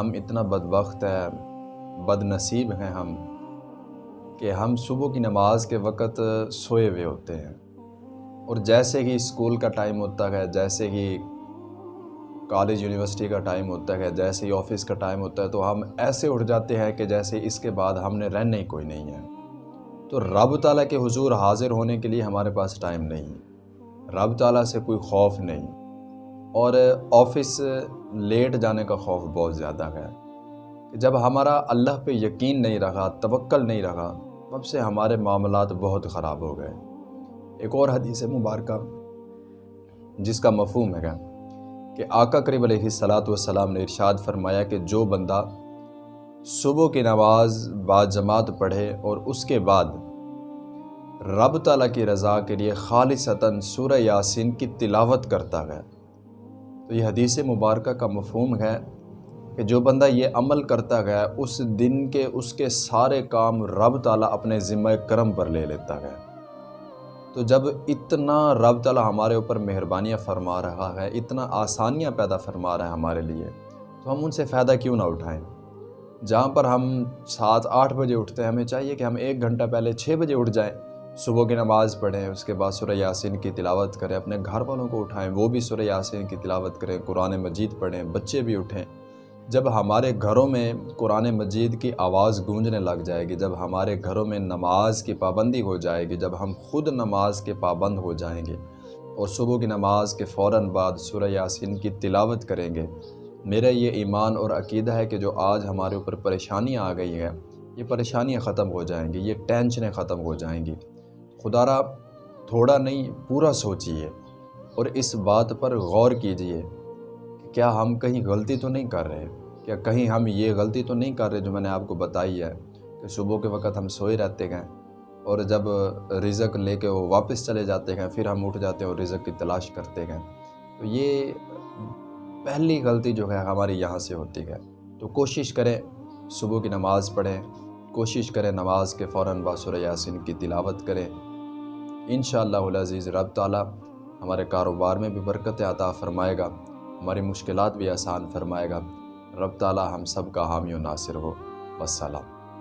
ہم اتنا بدبخت ہے بد نصیب ہیں ہم، کہ ہم صبح کی نماز کے وقت سوئے ہوئے ہوتے ہیں۔ اور جیسے ہی اسکول کا ٹائم ہوتا ہے، جیسے ہی کالج، یونیورسٹی کا ٹائم ہوتا ہے، جیسے ہی آفس کا ٹائم ہوتا ہے، تو ہم ایسے اٹھ جاتے ہیں کہ جیسے اس کے بعد ہم نے رہنا ہی کوئی نہیں ہے۔ تو رب تعالیٰ کے حضور حاضر ہونے کے لیے ہمارے پاس ٹائم نہیں۔ رب تعالیٰ سے کوئی خوف نہیں۔ اور آفس لیٹ جانے کا خوف بہت زیادہ ہے کہ جب ہمارا اللہ پہ یقین نہیں رہا، توکل نہیں رہا، تب سے ہمارے معاملات بہت خراب ہو گئے۔ ایک اور حدیث مبارکہ، جس کا مفہوم ہے کہ آقا قریب علیہ السلاۃ والسلام نے ارشاد فرمایا کہ جو بندہ صبح کی نماز بعد جماعت پڑھے اور اس کے بعد رب تعالیٰ کی رضا کے لیے خالصتاً سورہ یاسین کی تلاوت کرتا ہے تو یہ حدیث مبارکہ کا مفہوم ہے کہ جو بندہ یہ عمل کرتا گیا اس دن کے، اس کے سارے کام رب تعالیٰ اپنے ذمہ کرم پر لے لیتا گیا تو جب اتنا رب تعالیٰ ہمارے اوپر مہربانیاں فرما رہا ہے، اتنا آسانیاں پیدا فرما رہا ہے ہمارے لیے، تو ہم ان سے فائدہ کیوں نہ اٹھائیں؟ جہاں پر ہم سات، آٹھ بجے اٹھتے ہیں، ہمیں چاہیے کہ ہم ایک گھنٹہ پہلے چھ بجے اٹھ جائیں۔ صبح کی نماز پڑھیں، اس کے بعد سورہ یاسین کی تلاوت کریں، اپنے گھر والوں کو اٹھائیں، وہ بھی سورہ یاسین کی تلاوت کریں، قرآن مجید پڑھیں، بچے بھی اٹھیں۔ جب ہمارے گھروں میں قرآن مجید کی آواز گونجنے لگ جائے گی، جب ہمارے گھروں میں نماز کی پابندی ہو جائے گی، جب ہم خود نماز کے پابند ہو جائیں گے اور صبح کی نماز کے فوراً بعد سورہ یاسین کی تلاوت کریں گے، میرا یہ ایمان اور عقیدہ ہے کہ جو آج ہمارے اوپر پریشانیاں آ گئی ہیں، یہ پریشانیاں ختم ہو جائیں گی، یہ ٹینشنیں ختم ہو جائیں گی۔ خدا را تھوڑا نہیں، پورا سوچیے اور اس بات پر غور کیجیے کہ کیا ہم کہیں غلطی تو نہیں کر رہے؟ کیا کہیں ہم یہ غلطی تو نہیں کر رہے جو میں نے آپ کو بتائی ہے کہ صبح کے وقت ہم سوئے رہتے گئے اور جب رزق لے کے وہ واپس چلے جاتے ہیں، پھر ہم اٹھ جاتے ہیں اور رزق کی تلاش کرتے گئے تو یہ پہلی غلطی جو ہے ہماری یہاں سے ہوتی ہے۔ تو کوشش کریں صبح کی نماز پڑھیں، کوشش کریں نماز کے فوراً باسر یاسین کی تلاوت کریں۔ انشاءاللہ العزیز، رب تعالی ہمارے کاروبار میں بھی برکت عطا فرمائے گا، ہماری مشکلات بھی آسان فرمائے گا۔ رب تعالی ہم سب کا حامی و ناصر ہو۔ وسلام